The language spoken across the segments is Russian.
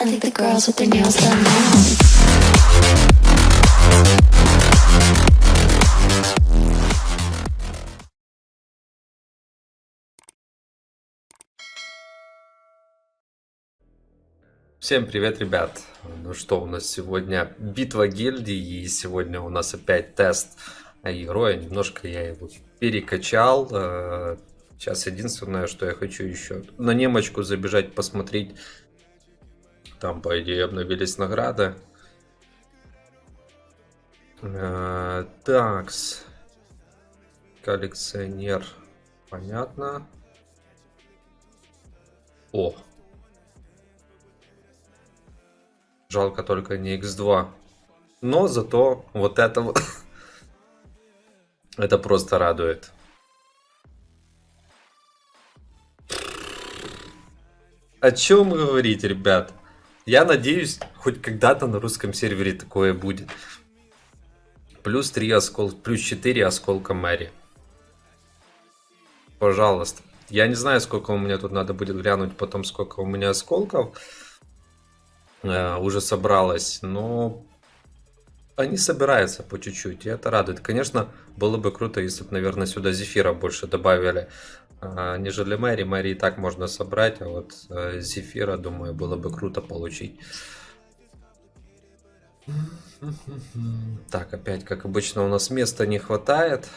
Now. Всем привет, ребят! Ну что, у нас сегодня битва гильдий, и сегодня у нас опять тест героя. Немножко я его перекачал. Э, Сейчас единственное, что я хочу еще на немочку забежать, посмотреть. Там, по идее, обновились награды. Э, Такс. Коллекционер. Понятно. О, Жалко только не X2. Но зато вот это вот... это просто радует. О чем говорить, ребят? Я надеюсь, хоть когда-то на русском сервере такое будет. Плюс 3 осколка, плюс 4 осколка Мэри. Пожалуйста. Я не знаю, сколько у меня тут надо будет глянуть потом, сколько у меня осколков. Э, уже собралось, но они собираются по чуть-чуть, и это радует. Конечно, было бы круто, если бы, наверное, сюда зефира больше добавили, а, нежели Мэри. Мэри и так можно собрать, а вот э, зефира, думаю, было бы круто получить. Так, опять, как обычно, у нас места не хватает.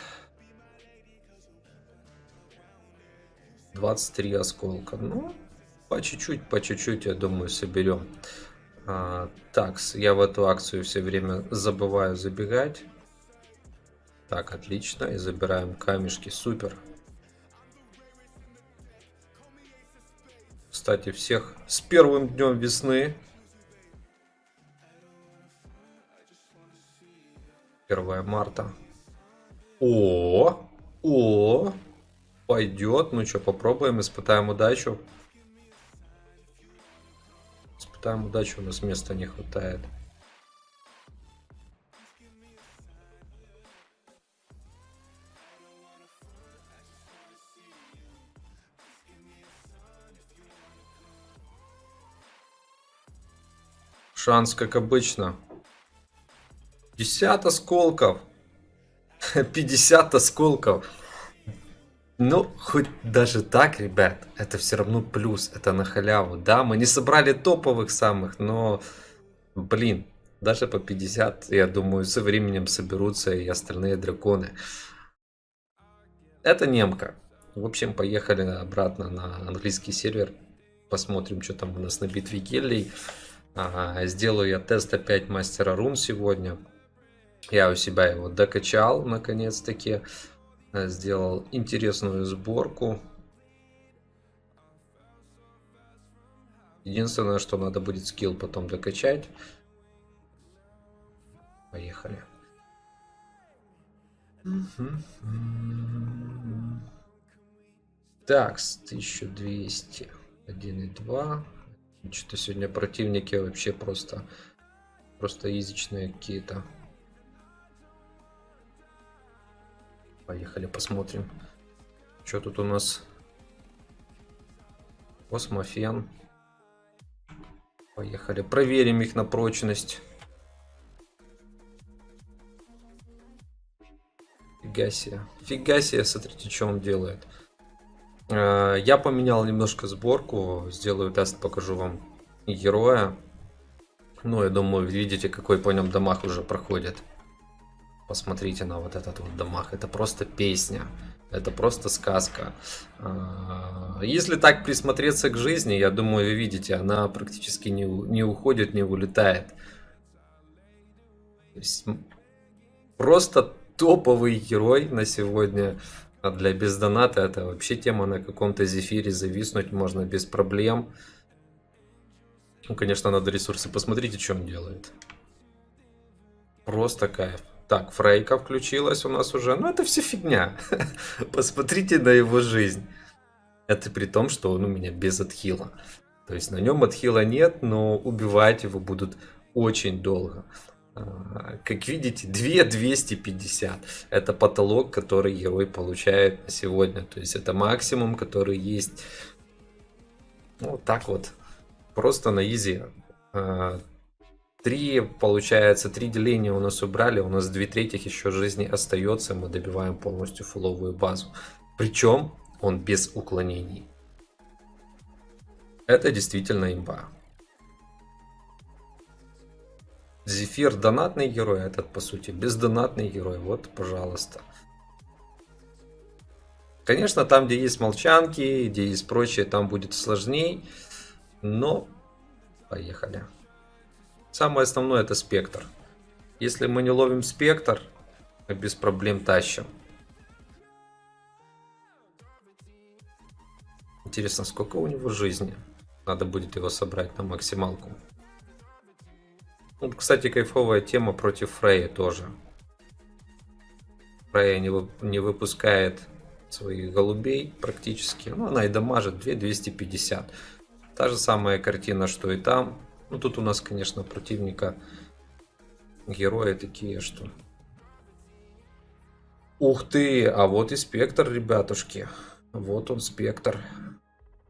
23 осколка. Ну, по чуть-чуть, по чуть-чуть, я думаю, соберем. А, так, я в эту акцию все время забываю забегать. Так, отлично. И забираем камешки. Супер. Кстати, всех с первым днем весны. 1 марта. О, о, пойдет. Ну что, попробуем, испытаем удачу. Там удачи у нас места не хватает. Шанс, как обычно. 50 осколков. 50 осколков. Ну, хоть даже так, ребят, это все равно плюс, это на халяву. Да, мы не собрали топовых самых, но, блин, даже по 50, я думаю, со временем соберутся и остальные драконы. Это немка. В общем, поехали обратно на английский сервер. Посмотрим, что там у нас на битве гелий. Ага, сделаю я тест опять мастера рун сегодня. Я у себя его докачал, наконец-таки. Э, сделал интересную сборку. Единственное, что надо будет скилл потом докачать. Поехали. Так, 1200. 1,2. Что-то сегодня противники вообще просто, просто изичные какие-то. Поехали посмотрим. Что тут у нас? Космофен. Поехали. Проверим их на прочность. Фига себе. Фига себе, смотрите, что он делает. Э, я поменял немножко сборку. Сделаю тест, покажу вам героя. Ну, я думаю, видите, какой по нем дамаг уже проходит. Посмотрите на вот этот вот домах. Это просто песня. Это просто сказка. А, если так присмотреться к жизни, я думаю, вы видите, она практически не, не уходит, не улетает. Просто топовый герой на сегодня. А для бездоната это вообще тема на каком-то зефире зависнуть можно без проблем. Ну, конечно, надо ресурсы. Посмотрите, что он делает. Просто кайф. Так, Фрейка включилась у нас уже. Ну, это все фигня. Посмотрите на его жизнь. Это при том, что он у меня без отхила. То есть на нем отхила нет, но убивать его будут очень долго. А, как видите, 2250. Это потолок, который герой получает на сегодня. То есть это максимум, который есть. Вот так вот. Просто на изи Э, Три, получается, три деления у нас убрали, у нас две третьих еще жизни остается, мы добиваем полностью фуловую базу. Причем он без уклонений. Это действительно имба. Зефир донатный герой, а этот по сути бездонатный герой. Вот, пожалуйста. Конечно, там, где есть молчанки, где есть прочее, там будет сложней. Но поехали. Самое основное это спектр. Если мы не ловим спектр, мы без проблем тащим. Интересно, сколько у него жизни? Надо будет его собрать на максималку. Вот, кстати, кайфовая тема против Фрея тоже. Фрея не, не выпускает своих голубей практически. Ну, она и дамажит 2250. Та же самая картина, что и там. Ну, тут у нас, конечно, противника герои такие, что... Ух ты, а вот и спектр, ребятушки. Вот он, спектр.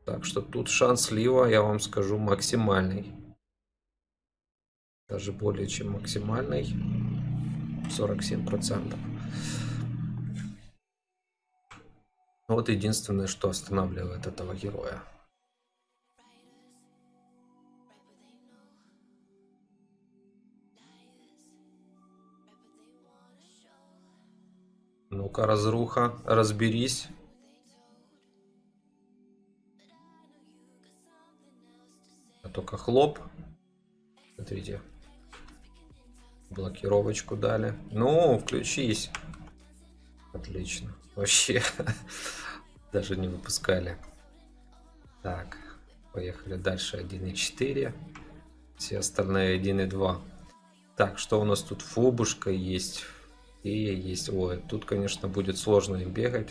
Так что тут шанс слива, я вам скажу, максимальный. Даже более чем максимальный. 47%. Вот единственное, что останавливает этого героя. Ну-ка, разруха, разберись. Только хлоп. Смотрите. Блокировочку дали. Ну, включись. Отлично. Вообще. Даже не выпускали. Так. Поехали дальше. 1.4. Все остальные 1.2. Так, что у нас тут? Фобушка есть. И есть. Ой, тут, конечно, будет сложно им бегать.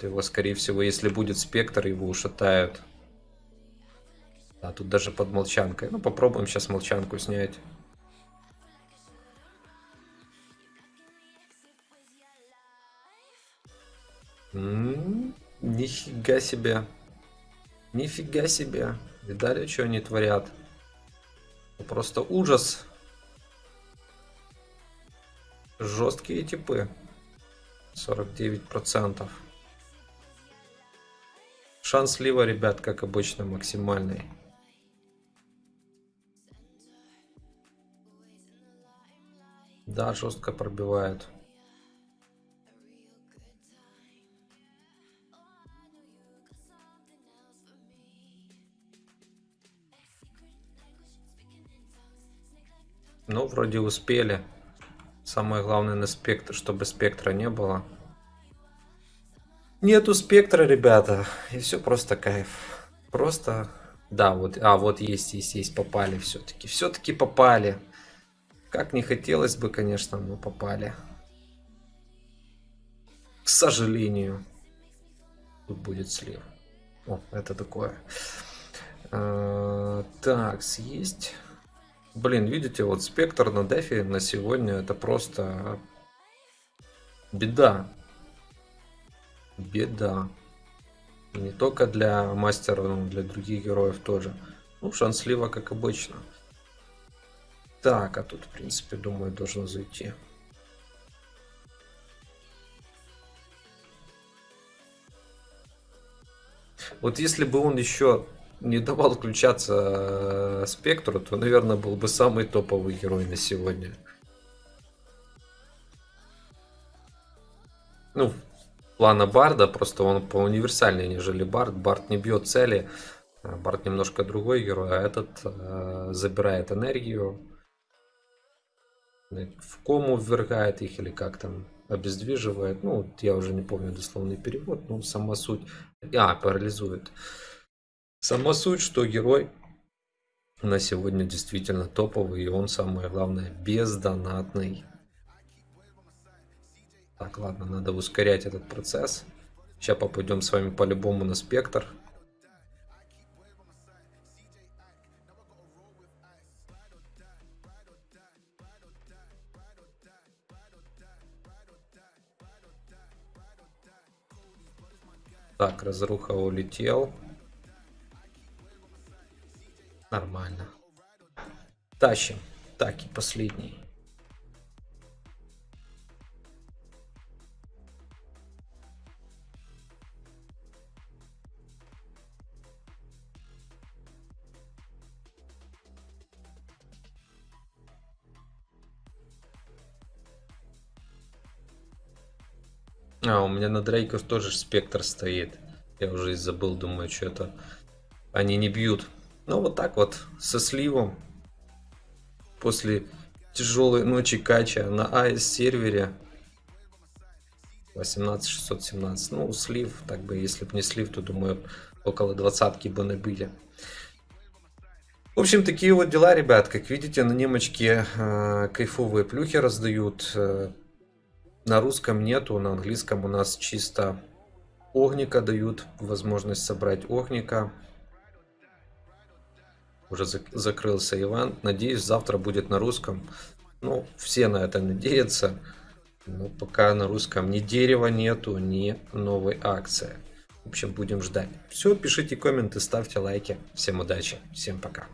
Его, скорее всего, если будет спектр, его ушатают. А тут даже под молчанкой. Ну, попробуем сейчас молчанку снять. Нифига себе. Нифига себе. Видали, что они творят? Просто ужас. Жесткие типы. 49%. Шанс слива, ребят, как обычно, максимальный. Да, жестко пробивают. Ну, вроде успели. Самое главное на спектр, чтобы спектра не было. Нету спектра, ребята. И все просто кайф. Просто... Да, вот, а вот есть, есть, есть, попали все-таки. Все-таки попали. Как не хотелось бы, конечно, но попали. К сожалению. Тут будет слив. О, это такое. А, так, съесть. Блин, видите, вот спектр на дефе на сегодня это просто беда. Беда. Не только для мастера, но для других героев тоже. Ну, шанслива, как обычно. Так, а тут, в принципе, думаю, должно зайти. Вот если бы он еще не давал включаться э, спектру, то, наверное, был бы самый топовый герой на сегодня. Ну, плана Барда, просто он по универсальнее, нежели Бард. Бард не бьет цели, а Бард немножко другой герой, а этот э, забирает энергию, в кому ввергает их или как там обездвиживает. Ну, я уже не помню дословный перевод, но сама суть. А, парализует. Сама суть, что герой на сегодня действительно топовый, и он, самое главное, бездонатный. Так, ладно, надо ускорять этот процесс. Сейчас попадем с вами по-любому на спектр. Так, разруха улетел. Тащим. Так, и последний. А, у меня на дрейках тоже спектр стоит. Я уже и забыл, думаю, что это они не бьют. Ну, вот так вот, со сливом. После тяжелой ночи кача на АС сервере 18617. Ну, слив, так бы, если бы не слив, то думаю, около двадцатки бы набили. В общем, такие вот дела, ребят. Как видите, на немочке э, кайфовые плюхи раздают. Э, на русском нету, на английском у нас чисто огника дают. Возможность собрать огника. Уже зак закрылся Иван. Надеюсь, завтра будет на русском. Ну, все на это надеются. Но пока на русском ни дерева нету, ни новой акции. В общем, будем ждать. Все, пишите комменты, ставьте лайки. Всем удачи, всем пока.